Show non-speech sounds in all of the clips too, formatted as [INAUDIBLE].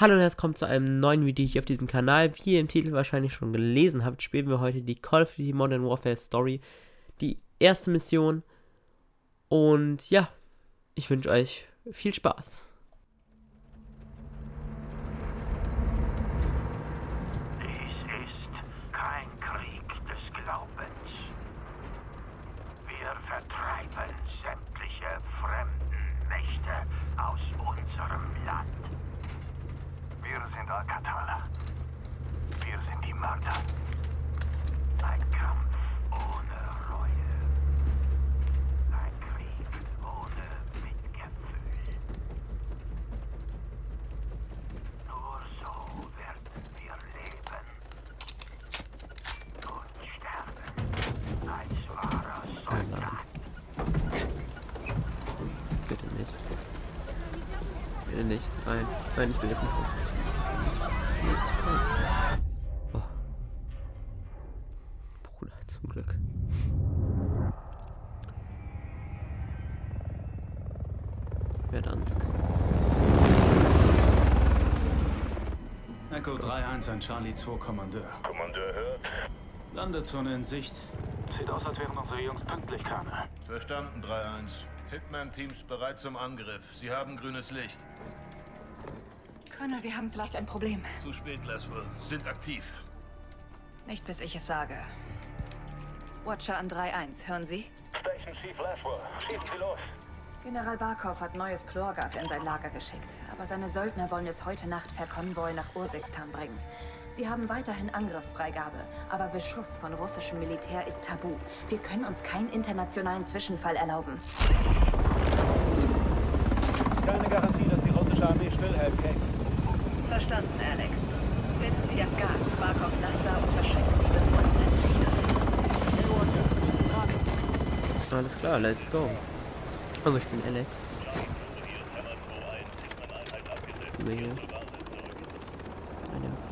Hallo und herzlich willkommen zu einem neuen Video hier auf diesem Kanal. Wie ihr im Titel wahrscheinlich schon gelesen habt, spielen wir heute die Call of Duty Modern Warfare Story, die erste Mission. Und ja, ich wünsche euch viel Spaß. Nein, nein, ich will jetzt nicht. Oh. Bruder, zum Glück. Verdansk. Echo 3-1 an Charlie 2 Kommandeur. Kommandeur hört. Landezone in Sicht. Sieht aus, als wären unsere Jungs pünktlich, Colonel. Verstanden, 3-1. Hitman-Teams bereit zum Angriff. Sie haben grünes Licht. Colonel, wir haben vielleicht ein Problem. Zu spät, Laswell. Sind aktiv. Nicht bis ich es sage. Watcher an 3-1, hören Sie? Station Chief Laswell, schießen Sie los. General Barkov hat neues Chlorgas in sein Lager geschickt, aber seine Söldner wollen es heute Nacht per Konvoi nach Ursikstan bringen. Sie haben weiterhin Angriffsfreigabe, aber Beschuss von russischem Militär ist tabu. Wir können uns keinen internationalen Zwischenfall erlauben. Keine Garantie, dass die russische Armee stillhält, Kate. Verstanden, Alex. Finden Sie das Gas, Barkov Laster und verschwinden Sie bevor Alles klar, let's go. Aber ich bin Alex. Über hier.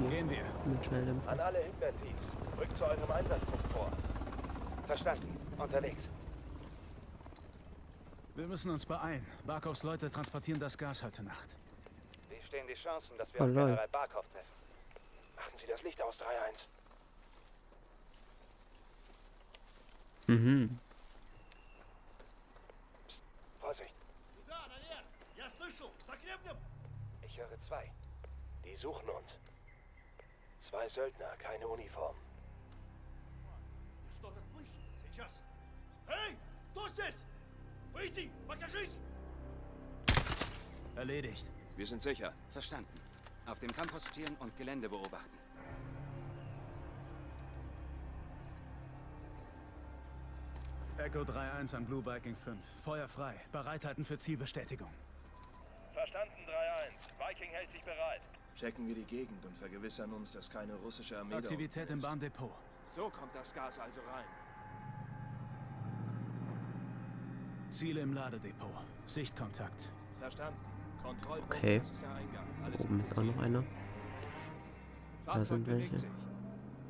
Gehen wir. Mit Schnelldämpfer. An alle Hitler-Teams. Rückt zu eurem Einsatzpunkt vor. Verstanden. Unterwegs. Wir müssen uns beeilen. Barkovs Leute transportieren das Gas heute Nacht Wie stehen die Chancen, dass wir Oh, auf lol. General Barkov treffen? Machen Sie das Licht aus, 3-1. Mhm. Vorsicht. Ich höre zwei. Die suchen uns. Zwei Söldner, keine Uniform. что-то слышу. Сейчас. Эй, кто здесь? Выйди, покажись! Erledigt. Wir sind sicher. Verstanden. Auf dem Camp postieren und Gelände beobachten. Echo 3-1 an Blue Viking 5. Feuer frei. Bereithalten für Zielbestätigung. Verstanden, 3-1. Viking hält sich bereit. Checken wir die Gegend und vergewissern uns, dass keine russische Armee da Aktivität im. Bahndepot. So kommt das Gas also rein. Ziele im Ladedepot. Sichtkontakt. Verstanden. Kontrollpunkt, Okay. das ist der Eingang. Alles Oben ist auch noch einer. Fahrzeug sind bewegt welche. sich.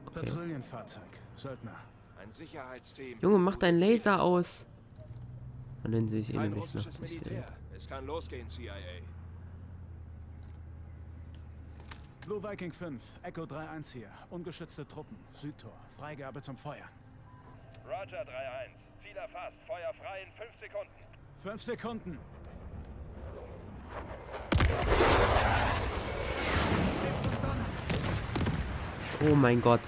Okay. Patrouillenfahrzeug. Söldner. Ein Sicherheitsteam. Junge, mach deinen Laser aus. Und dann sehe ich Kein ihn nicht noch. russisches Militär. Es kann losgehen, CIA. Blue Viking 5. Echo 3-1 hier. Ungeschützte Truppen. Südtor. Freigabe zum Feuern. Roger, 3-1. Ziel erfasst. Feuer frei in 5 Sekunden. Fünf Sekunden. Oh mein Gott.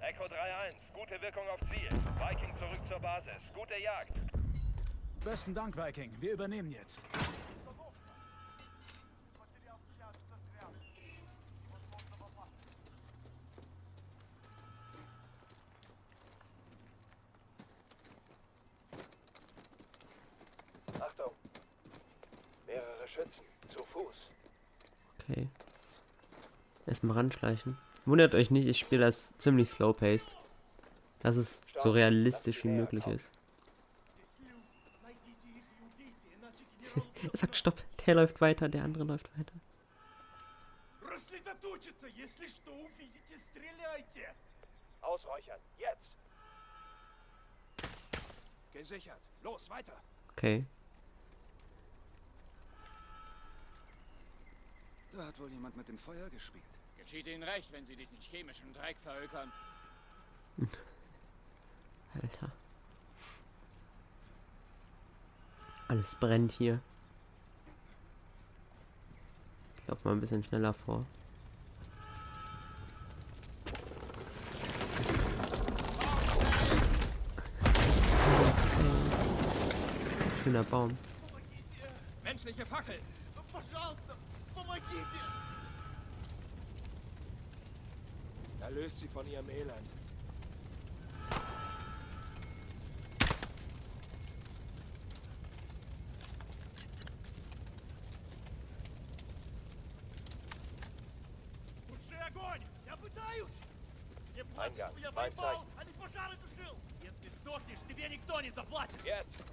Echo 3-1. Gute Wirkung auf Ziel. Viking zurück zur Basis. Gute Jagd. Besten Dank, Viking. Wir übernehmen jetzt. Achtung. Mehrere Schützen. Zu Fuß. Okay erstmal ranschleichen. Wundert euch nicht, ich spiele das ziemlich slow-paced. Dass es so realistisch wie möglich ist. [LAUGHS] er sagt Stopp, der läuft weiter, der andere läuft weiter. Ausräuchern, jetzt! Gesichert, los, weiter! Okay. Da hat wohl jemand mit dem Feuer gespielt. Geschieht Ihnen recht, wenn Sie diesen chemischen Dreck verhökern. [LAUGHS] Alter. Alles brennt hier. Ich laufe mal ein bisschen schneller vor. Schöner Baum. Menschliche Fackel! Erlöst sie von ihrem Elend. Eingang, mein Zeichen. Jetzt!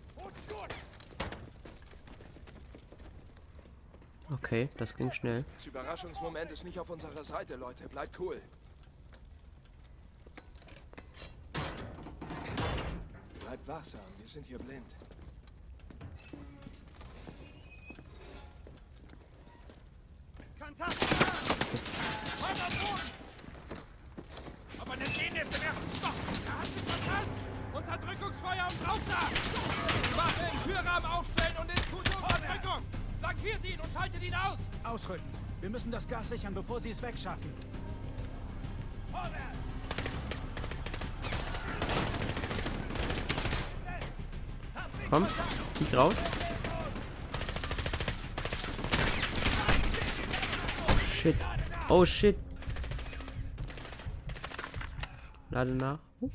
Okay, das ging schnell. Das Überraschungsmoment ist nicht auf unserer Seite, Leute. Bleibt cool. Wachsam, wir sind hier blind. Aber eine Sehne ist im ersten Stock! Er hat sich verkannt! Unterdrückungsfeuer und drauf da! Waffe im Türrahmen aufstellen und in Unterdrückung! Flankiert ihn und schaltet ihn aus! Ausrücken. Wir müssen das Gas sichern, bevor sie es wegschaffen. Komm, zieh raus. Shit. Oh shit. Lade nach. Uh.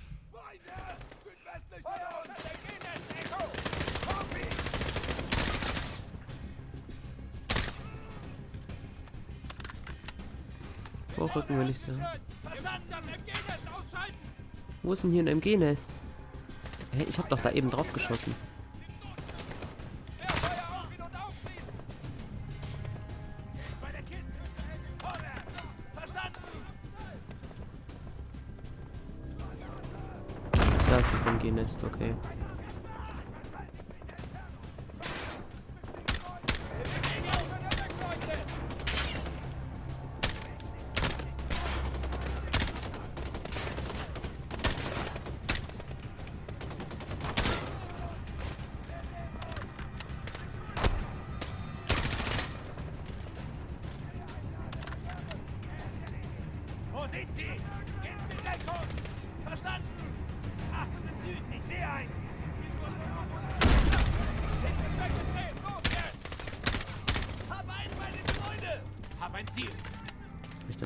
Vorrücken will ich sagen. Wo ist denn hier ein MG-Nest? Hä, ich hab doch da eben drauf geschossen. Das MG-Nest, okay.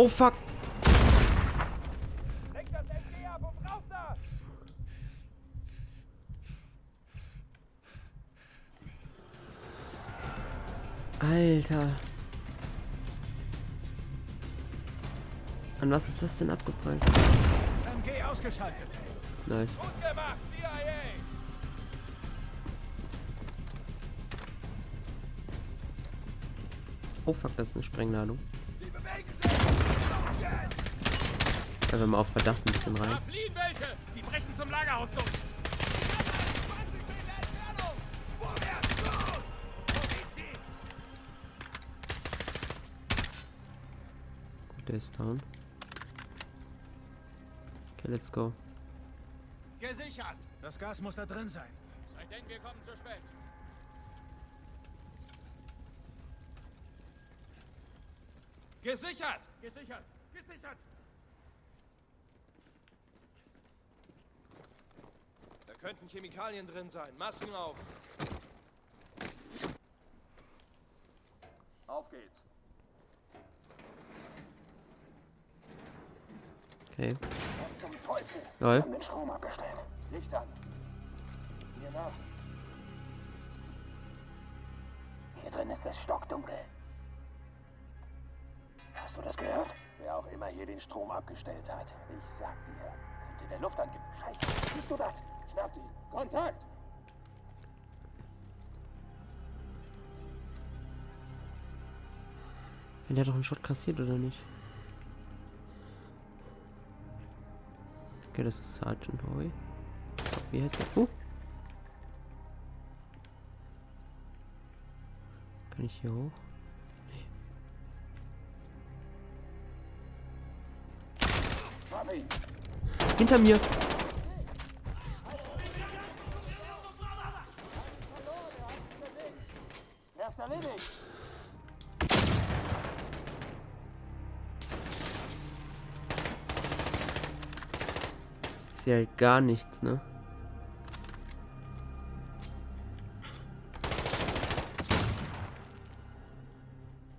Oh fuck! Lenk das MG ab und rauf da! Alter. An was ist das denn abgeprallt? MG ausgeschaltet. Nice. Gut gemacht, CIA! Oh fuck, das ist eine Sprengladung. Da wir mal auf Verdacht ein bisschen rein. Die brechen zum Lagerhaus durch! 20 Meter Entfernung! Vorwärts! Los! Wo sind sie? Gut, der ist down. Okay, let's go. Gesichert! Das Gas muss da drin sein. Sei denn, wir kommen zu spät. Gesichert! Gesichert! Gesichert! könnten Chemikalien drin sein. Masken auf. Auf geht's. Okay. Was zum Teufel? Lol. Wir haben den Strom abgestellt. Licht an. Hier nach. Hier drin ist es stockdunkel. Hast du das gehört? Wer auch immer hier den Strom abgestellt hat. Ich sag dir, könnte der Luftangriff. Scheiße, siehst du das? Schnappt ihn. Kontakt! Der hat doch einen Shot kassiert, oder nicht? Okay, das ist Sergeant Hoy. Wie heißt der? Uh. Kann ich hier hoch? Hinter mir! Ich sehe gar nichts, ne?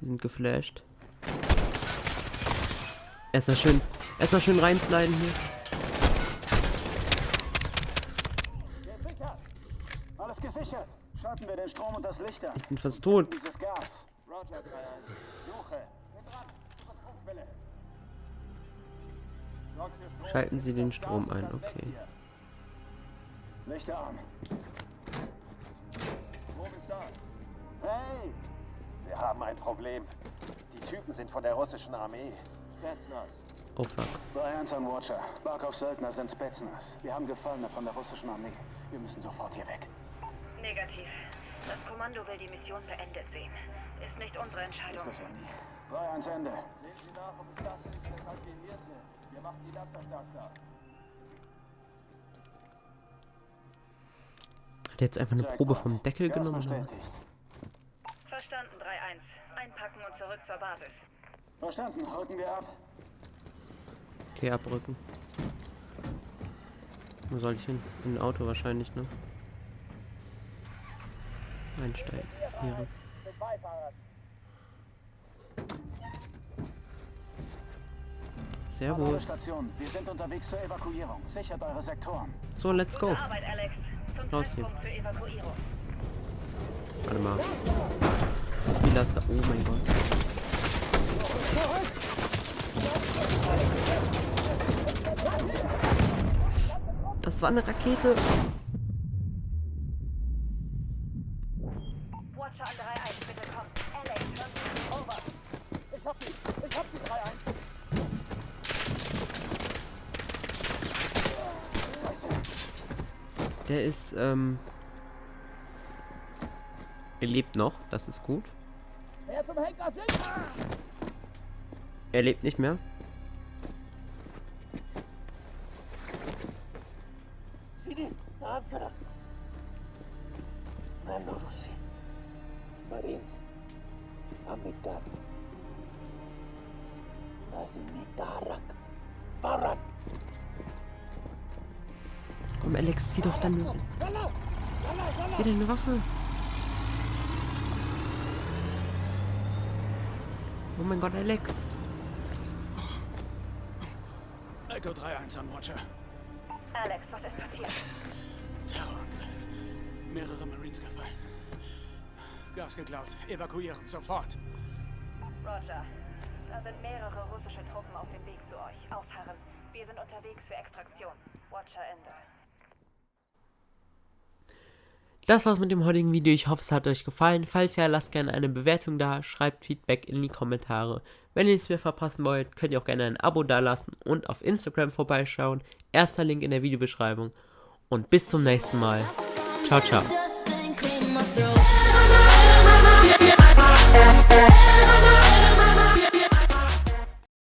Die sind geflasht. Erstmal schön, erstmal schön reinsliden hier. Gesichert! Alles gesichert! Schalten wir den Strom und das Licht an. Ich bin fast tot. Dieses Gas. Roger 3-1. Suche. Bin dran. Zur Stromquelle. Sorg für Strom. Schalten Sie den Strom ein, okay. Lichter an. Hey! Wir haben ein Problem. Die Typen sind von der russischen Armee. Spetsnaz. Oh fuck. 3-1 an Watcher. Barkovs Söldner sind Spetsnaz. Wir haben Gefallene von der russischen Armee. Wir müssen sofort hier weg. Negativ. Das Kommando will die Mission beendet sehen. Ist nicht unsere Entscheidung. Ist das ja nie. 3-1 Ende. Sehen Sie nach, ob es das ist, weshalb wir hier sind. Wir machen die Laster startklar. Hat er jetzt einfach eine. Probe vom Deckel genommen? Verstanden, 3-1. Einpacken und zurück zur Basis. Verstanden. Rücken wir ab. Okay, abrücken. Wo soll ich hin? In ein Auto wahrscheinlich, ne? Einsteigen. Hier. Servus. Stationen. Wir sind unterwegs zur Evakuierung. Sichert eure Sektoren. So, let's go. Arbeit, Alex. Zum Raus hier. Zeitpunkt für Evakuierung. Warte mal. Wie das da? Oh mein Gott. Das war eine Rakete. Watcher an 3-1, bitte komm. Alex, hören Sie mich. Over. Ich hab sie! Ich hab sie 3-1! Der ist, ähm... Er lebt noch, das ist gut. Wer zum Henker? Er lebt nicht mehr. Komm, Alex, zieh doch deine... Zieh deine Waffe. Oh mein Gott, Alex. Echo 3-1 an Watcher. Alex, was ist passiert? Terrorangriff. Mehrere Marines gefallen. Gas geklaut. Evakuieren. Sofort. Roger. Da sind mehrere russische Truppen auf dem Weg zu euch. Ausharren. Wir sind unterwegs für Extraktion. Watcher Ende. Das war's mit dem heutigen Video. Ich hoffe, es hat euch gefallen. Falls ja, lasst gerne eine Bewertung da, schreibt Feedback in die Kommentare. Wenn ihr nichts mehr verpassen wollt, könnt ihr auch gerne ein Abo dalassen und auf Instagram vorbeischauen. Erster Link in der Videobeschreibung. Und bis zum nächsten Mal. Ciao, ciao. Throat.